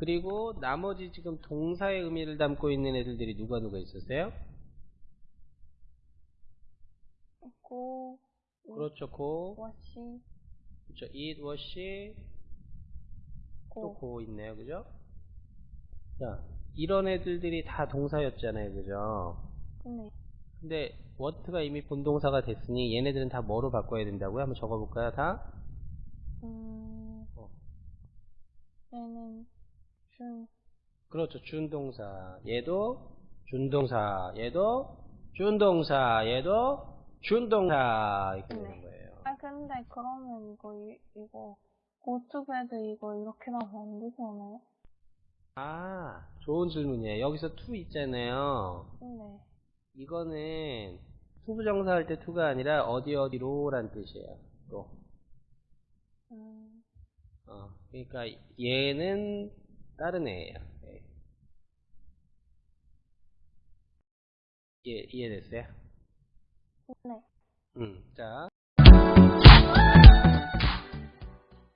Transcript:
그리고 나머지 지금 동사의 의미를 담고 있는 애들들이 누가 누가 있었어요? 고, 그렇죠, 고, 워시, 그렇죠, it, was, 또 고. 고 있네요, 그죠? 자, 이런 애들들이 다 동사였잖아요, 그죠? 네. 근데 what가 이미 본동사가 됐으니 얘네들은 다 뭐로 바꿔야 된다고요? 한번 적어볼까요, 다? 음, 어. 얘는 준, 그렇죠, 준동사. 얘도 준동사. 얘도 준동사. 얘도 준동사. 이렇게 네. 되는 거예요. 아, 근데 그러면 이거, 이, 이거, 고투베드 이거 이렇게 나면 안 되지 않아요? 아, 좋은 질문이에요. 여기서 to 있잖아요. 네. 이거는 투부정사 할때 to가 아니라 어디 어디로란 뜻이에요. 또. 음, 어, 그러니까 얘는 다른 애예요. 예. 예, 이해됐어요? 네. 음, 자.